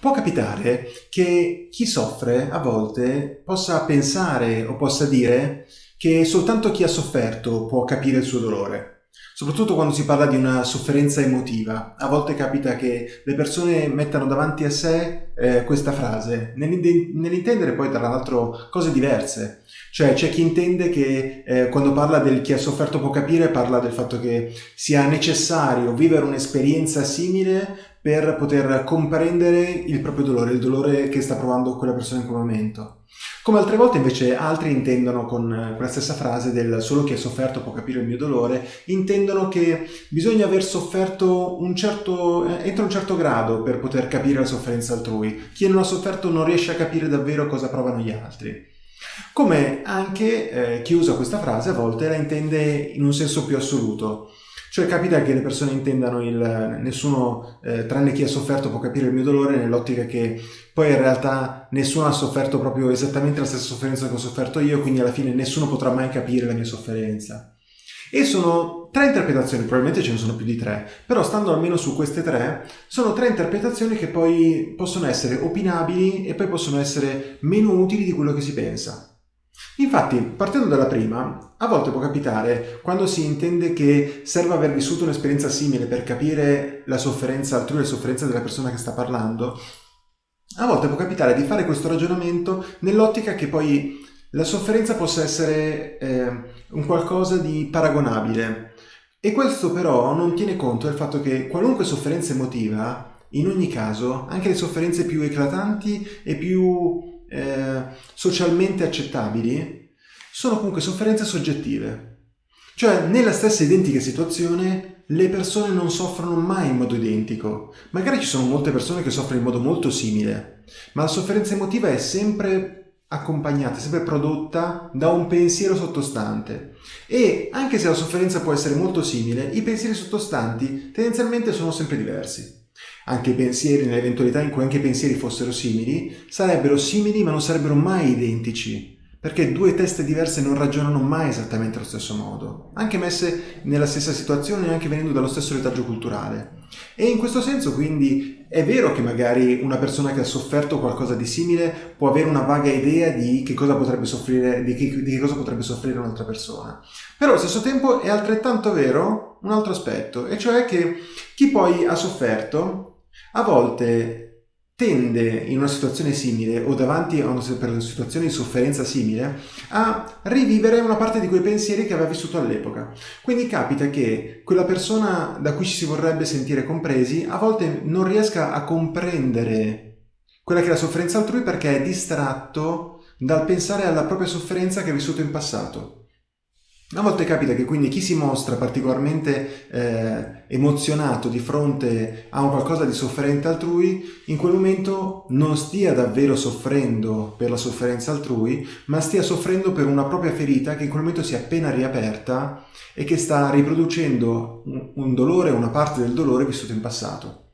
Può capitare che chi soffre a volte possa pensare o possa dire che soltanto chi ha sofferto può capire il suo dolore. Soprattutto quando si parla di una sofferenza emotiva. A volte capita che le persone mettano davanti a sé eh, questa frase, nell'intendere poi tra l'altro cose diverse. Cioè c'è chi intende che eh, quando parla del chi ha sofferto può capire, parla del fatto che sia necessario vivere un'esperienza simile per poter comprendere il proprio dolore, il dolore che sta provando quella persona in quel momento. Come altre volte invece altri intendono con quella stessa frase del solo chi ha sofferto può capire il mio dolore, intendono che bisogna aver sofferto un certo, eh, entro un certo grado per poter capire la sofferenza altrui. Chi non ha sofferto non riesce a capire davvero cosa provano gli altri. Come anche eh, chi usa questa frase a volte la intende in un senso più assoluto. Cioè capita che le persone intendano il nessuno, eh, tranne chi ha sofferto può capire il mio dolore, nell'ottica che poi in realtà nessuno ha sofferto proprio esattamente la stessa sofferenza che ho sofferto io, quindi alla fine nessuno potrà mai capire la mia sofferenza. E sono tre interpretazioni, probabilmente ce ne sono più di tre, però stando almeno su queste tre, sono tre interpretazioni che poi possono essere opinabili e poi possono essere meno utili di quello che si pensa. Infatti, partendo dalla prima, a volte può capitare, quando si intende che serva aver vissuto un'esperienza simile per capire la sofferenza altrui e la sofferenza della persona che sta parlando, a volte può capitare di fare questo ragionamento nell'ottica che poi la sofferenza possa essere eh, un qualcosa di paragonabile. E questo però non tiene conto del fatto che qualunque sofferenza emotiva, in ogni caso, anche le sofferenze più eclatanti e più eh, socialmente accettabili sono comunque sofferenze soggettive. Cioè, nella stessa identica situazione, le persone non soffrono mai in modo identico. Magari ci sono molte persone che soffrono in modo molto simile, ma la sofferenza emotiva è sempre accompagnata, sempre prodotta da un pensiero sottostante. E anche se la sofferenza può essere molto simile, i pensieri sottostanti tendenzialmente sono sempre diversi anche i pensieri, nell'eventualità in cui anche i pensieri fossero simili, sarebbero simili ma non sarebbero mai identici, perché due teste diverse non ragionano mai esattamente allo stesso modo, anche messe nella stessa situazione anche venendo dallo stesso retaggio culturale. E in questo senso quindi è vero che magari una persona che ha sofferto qualcosa di simile può avere una vaga idea di che cosa potrebbe soffrire, di che, di che cosa potrebbe soffrire un'altra persona. Però allo stesso tempo è altrettanto vero un altro aspetto, e cioè che chi poi ha sofferto a volte tende in una situazione simile o davanti a una, una situazione di sofferenza simile a rivivere una parte di quei pensieri che aveva vissuto all'epoca. Quindi capita che quella persona da cui ci si vorrebbe sentire compresi a volte non riesca a comprendere quella che è la sofferenza altrui perché è distratto dal pensare alla propria sofferenza che ha vissuto in passato. A volte capita che quindi chi si mostra particolarmente eh, emozionato di fronte a un qualcosa di sofferente altrui, in quel momento non stia davvero soffrendo per la sofferenza altrui, ma stia soffrendo per una propria ferita che in quel momento si è appena riaperta e che sta riproducendo un, un dolore, una parte del dolore vissuto in passato.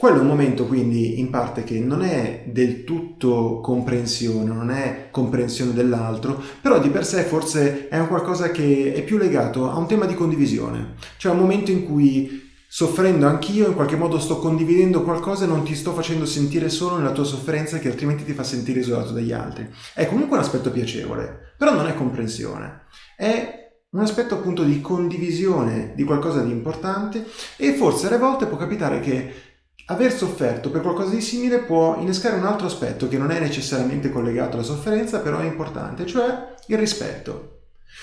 Quello è un momento quindi in parte che non è del tutto comprensione, non è comprensione dell'altro, però di per sé forse è un qualcosa che è più legato a un tema di condivisione, cioè un momento in cui soffrendo anch'io in qualche modo sto condividendo qualcosa e non ti sto facendo sentire solo nella tua sofferenza che altrimenti ti fa sentire isolato dagli altri. È comunque un aspetto piacevole, però non è comprensione. È un aspetto appunto di condivisione di qualcosa di importante e forse alle volte può capitare che Aver sofferto per qualcosa di simile può innescare un altro aspetto che non è necessariamente collegato alla sofferenza, però è importante, cioè il rispetto.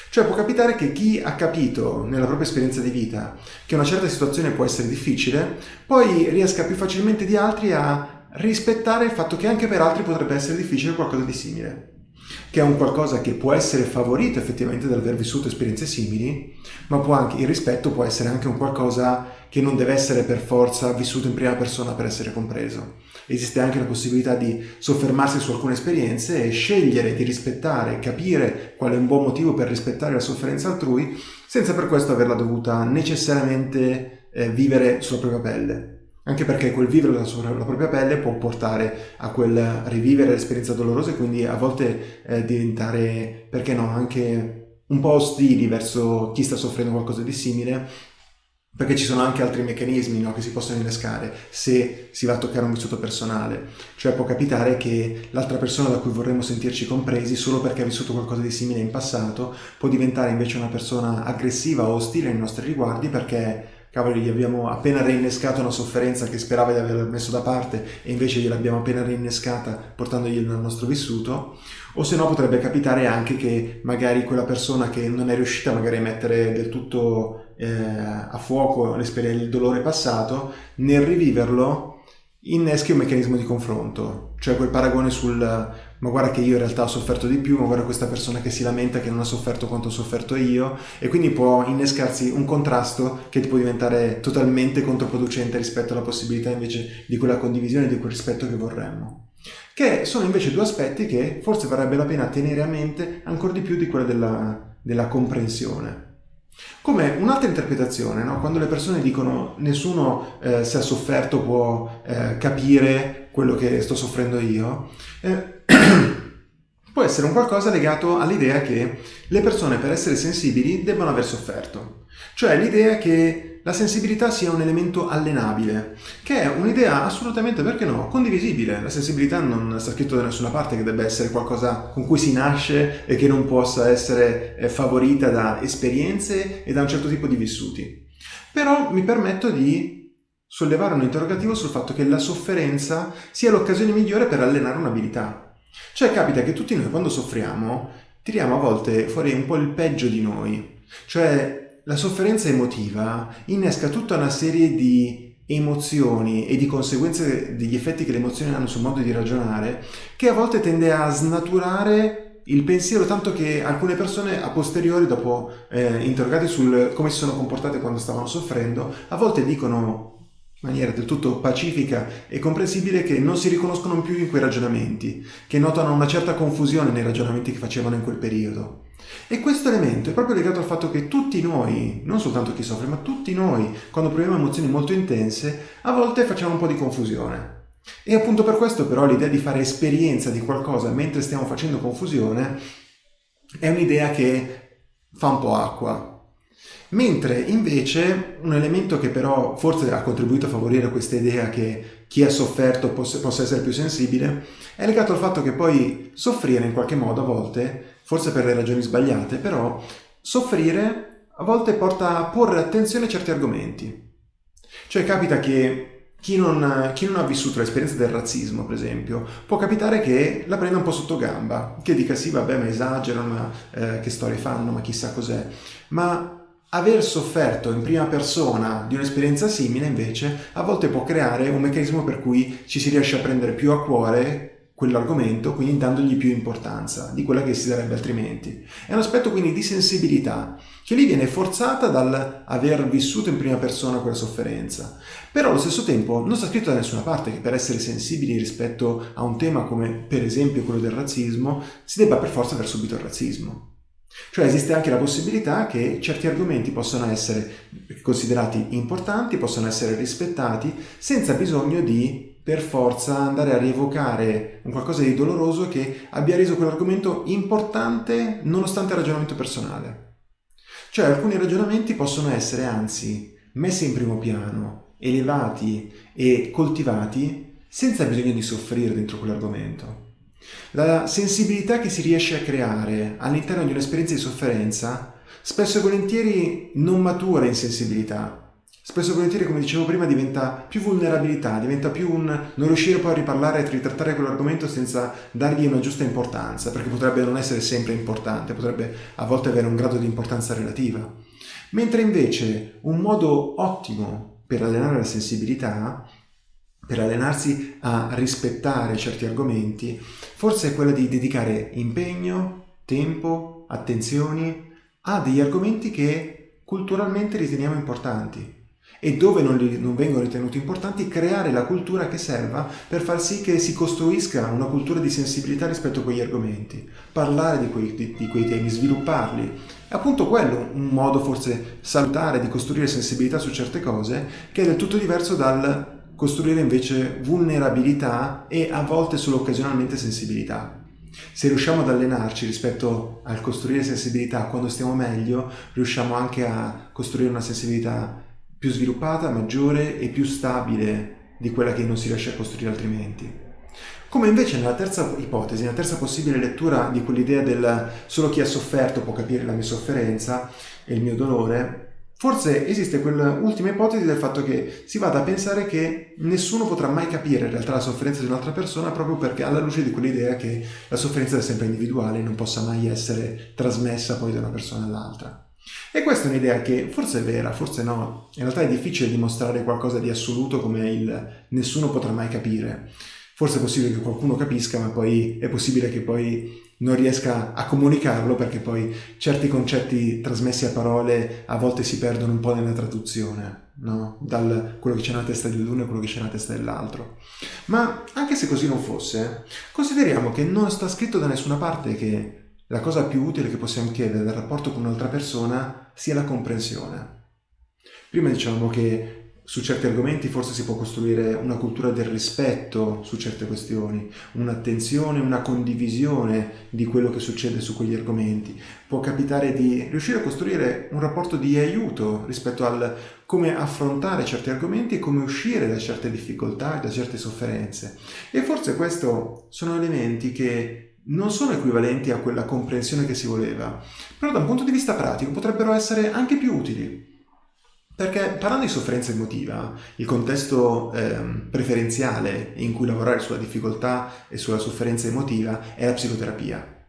Cioè può capitare che chi ha capito nella propria esperienza di vita che una certa situazione può essere difficile, poi riesca più facilmente di altri a rispettare il fatto che anche per altri potrebbe essere difficile qualcosa di simile che è un qualcosa che può essere favorito effettivamente dall'aver vissuto esperienze simili, ma anche, il rispetto può essere anche un qualcosa che non deve essere per forza vissuto in prima persona per essere compreso. Esiste anche la possibilità di soffermarsi su alcune esperienze e scegliere di rispettare, capire qual è un buon motivo per rispettare la sofferenza altrui, senza per questo averla dovuta necessariamente eh, vivere sulla propria pelle anche perché quel vivere la, sua, la propria pelle può portare a quel rivivere l'esperienza dolorosa e quindi a volte eh, diventare, perché no, anche un po' ostili verso chi sta soffrendo qualcosa di simile, perché ci sono anche altri meccanismi no, che si possono innescare se si va a toccare un vissuto personale. Cioè può capitare che l'altra persona da cui vorremmo sentirci compresi, solo perché ha vissuto qualcosa di simile in passato, può diventare invece una persona aggressiva o ostile nei nostri riguardi perché cavoli, gli abbiamo appena reinnescato una sofferenza che sperava di aver messo da parte e invece gliel'abbiamo appena reinnescata portandogli nel nostro vissuto, o se no potrebbe capitare anche che magari quella persona che non è riuscita magari a mettere del tutto eh, a fuoco il dolore passato, nel riviverlo inneschi un meccanismo di confronto, cioè quel paragone sul ma guarda che io in realtà ho sofferto di più, ma guarda questa persona che si lamenta che non ha sofferto quanto ho sofferto io e quindi può innescarsi un contrasto che può diventare totalmente controproducente rispetto alla possibilità invece di quella condivisione, di quel rispetto che vorremmo. Che sono invece due aspetti che forse varrebbe la pena tenere a mente ancora di più di quella della, della comprensione. Come un'altra interpretazione, no? quando le persone dicono nessuno eh, se ha sofferto può eh, capire quello che sto soffrendo io, eh, può essere un qualcosa legato all'idea che le persone per essere sensibili debbano aver sofferto. Cioè l'idea che la sensibilità sia un elemento allenabile, che è un'idea assolutamente, perché no, condivisibile. La sensibilità non sta scritto da nessuna parte che debba essere qualcosa con cui si nasce e che non possa essere eh, favorita da esperienze e da un certo tipo di vissuti. Però mi permetto di sollevare un interrogativo sul fatto che la sofferenza sia l'occasione migliore per allenare un'abilità. Cioè capita che tutti noi quando soffriamo tiriamo a volte fuori un po' il peggio di noi. Cioè la sofferenza emotiva innesca tutta una serie di emozioni e di conseguenze degli effetti che le emozioni hanno sul modo di ragionare che a volte tende a snaturare il pensiero tanto che alcune persone a posteriori dopo eh, interrogate sul come si sono comportate quando stavano soffrendo a volte dicono in maniera del tutto pacifica e comprensibile che non si riconoscono più in quei ragionamenti, che notano una certa confusione nei ragionamenti che facevano in quel periodo. E questo elemento è proprio legato al fatto che tutti noi, non soltanto chi soffre, ma tutti noi, quando proviamo emozioni molto intense, a volte facciamo un po' di confusione. E appunto per questo però l'idea di fare esperienza di qualcosa mentre stiamo facendo confusione è un'idea che fa un po' acqua, Mentre invece un elemento che però forse ha contribuito a favorire questa idea che chi ha sofferto possa, essere più sensibile è legato al fatto che poi soffrire in qualche modo a volte, forse per le ragioni sbagliate, però soffrire a volte porta a porre attenzione a certi argomenti. Cioè capita che chi non, chi non, ha vissuto l'esperienza del razzismo, per esempio, può capitare che la prenda un po' sotto gamba, che dica sì, vabbè, ma esagerano, ma eh, che storie fanno, ma chissà cos'è. Ma Aver sofferto in prima persona di un'esperienza simile invece a volte può creare un meccanismo per cui ci si riesce a prendere più a cuore quell'argomento, quindi dandogli più importanza di quella che si darebbe altrimenti. È un aspetto quindi di sensibilità che lì viene forzata dal aver vissuto in prima persona quella sofferenza. Però allo stesso tempo non sta scritto da nessuna parte che per essere sensibili rispetto a un tema come per esempio quello del razzismo si debba per forza aver subito il razzismo. Cioè esiste anche la possibilità che certi argomenti possano essere considerati importanti, possano essere rispettati, senza bisogno di per forza andare a rievocare un qualcosa di doloroso che abbia reso quell'argomento importante nonostante il ragionamento personale. Cioè alcuni ragionamenti possono essere anzi messi in primo piano, elevati e coltivati senza bisogno di soffrire dentro quell'argomento. La sensibilità che si riesce a creare all'interno di un'esperienza di sofferenza spesso e volentieri non matura in sensibilità. Spesso e volentieri, come dicevo prima, diventa più vulnerabilità, diventa più un non riuscire poi a riparlare e ritrattare quell'argomento senza dargli una giusta importanza, perché potrebbe non essere sempre importante, potrebbe a volte avere un grado di importanza relativa. Mentre invece un modo ottimo per allenare la sensibilità per allenarsi a rispettare certi argomenti, forse è quella di dedicare impegno, tempo, attenzioni a degli argomenti che culturalmente riteniamo importanti e dove non, li, non, vengono ritenuti importanti creare la cultura che serva per far sì che si costruisca una cultura di sensibilità rispetto a quegli argomenti, parlare di quei, di, di quei temi, svilupparli. È appunto quello un modo forse salutare di costruire sensibilità su certe cose che è del tutto diverso dal costruire invece vulnerabilità e a volte solo occasionalmente sensibilità. Se riusciamo ad allenarci rispetto al costruire sensibilità quando stiamo meglio, riusciamo anche a costruire una sensibilità più sviluppata, maggiore e più stabile di quella che non si riesce a costruire altrimenti. Come invece nella terza ipotesi, nella terza possibile lettura di quell'idea del solo chi ha sofferto può capire la mia sofferenza e il mio dolore, Forse esiste quell'ultima ipotesi del fatto che si vada a pensare che nessuno potrà mai capire in realtà la sofferenza di un'altra persona proprio perché alla luce di quell'idea che la sofferenza è sempre individuale e non possa mai essere trasmessa poi da una persona all'altra. E questa è un'idea che forse è vera, forse no. In realtà è difficile dimostrare qualcosa di assoluto come il nessuno potrà mai capire. Forse è possibile che qualcuno capisca, ma poi è possibile che poi non riesca a comunicarlo perché poi certi concetti trasmessi a parole a volte si perdono un po' nella traduzione, no? Dal quello che c'è nella testa dell'uno e quello che c'è nella testa dell'altro. Ma anche se così non fosse, consideriamo che non sta scritto da nessuna parte che la cosa più utile che possiamo chiedere dal rapporto con un'altra persona sia la comprensione. Prima dicevamo che su certi argomenti forse si può costruire una cultura del rispetto su certe questioni, un'attenzione, una condivisione di quello che succede su quegli argomenti. Può capitare di riuscire a costruire un rapporto di aiuto rispetto al come affrontare certi argomenti e come uscire da certe difficoltà, da certe sofferenze. E forse questi sono elementi che non sono equivalenti a quella comprensione che si voleva, però da un punto di vista pratico potrebbero essere anche più utili. Perché parlando di sofferenza emotiva, il contesto eh, preferenziale in cui lavorare sulla difficoltà e sulla sofferenza emotiva è la psicoterapia.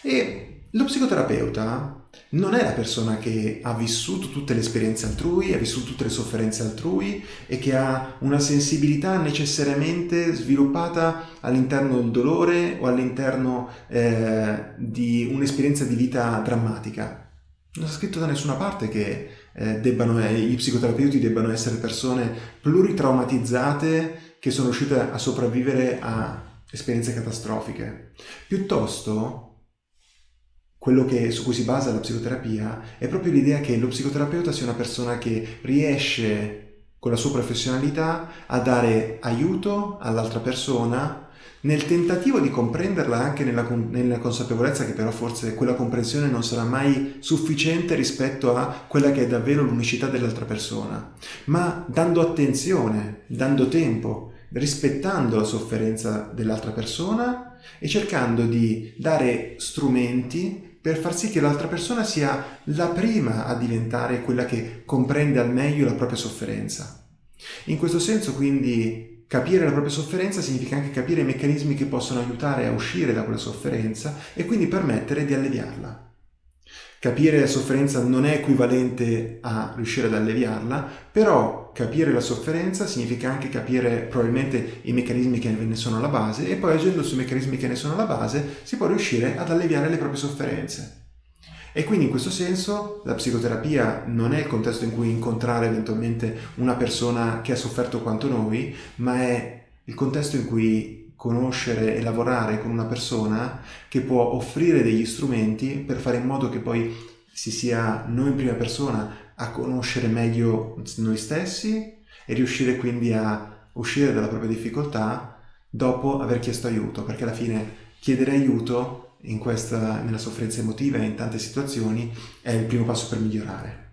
E lo psicoterapeuta non è la persona che ha vissuto tutte le esperienze altrui, ha vissuto tutte le sofferenze altrui e che ha una sensibilità necessariamente sviluppata all'interno del dolore o all'interno eh, di un'esperienza di vita drammatica. Non è scritto da nessuna parte che eh, debbano, eh, i psicoterapeuti debbano essere persone pluritraumatizzate che sono riuscite a sopravvivere a esperienze catastrofiche. Piuttosto, quello che, su cui si basa la psicoterapia è proprio l'idea che lo psicoterapeuta sia una persona che riesce con la sua professionalità a dare aiuto all'altra persona nel tentativo di comprenderla anche nella, nella, consapevolezza che però forse quella comprensione non sarà mai sufficiente rispetto a quella che è davvero l'unicità dell'altra persona, ma dando attenzione, dando tempo, rispettando la sofferenza dell'altra persona e cercando di dare strumenti per far sì che l'altra persona sia la prima a diventare quella che comprende al meglio la propria sofferenza. In questo senso quindi Capire la propria sofferenza significa anche capire i meccanismi che possono aiutare a uscire da quella sofferenza e quindi permettere di alleviarla. Capire la sofferenza non è equivalente a riuscire ad alleviarla, però capire la sofferenza significa anche capire probabilmente i meccanismi che ne sono alla base e poi agendo sui meccanismi che ne sono alla base si può riuscire ad alleviare le proprie sofferenze. E quindi in questo senso la psicoterapia non è il contesto in cui incontrare eventualmente una persona che ha sofferto quanto noi, ma è il contesto in cui conoscere e lavorare con una persona che può offrire degli strumenti per fare in modo che poi si sia noi in prima persona a conoscere meglio noi stessi e riuscire quindi a uscire dalla propria difficoltà dopo aver chiesto aiuto, perché alla fine chiedere aiuto questa, nella sofferenza emotiva e in tante situazioni è il primo passo per migliorare.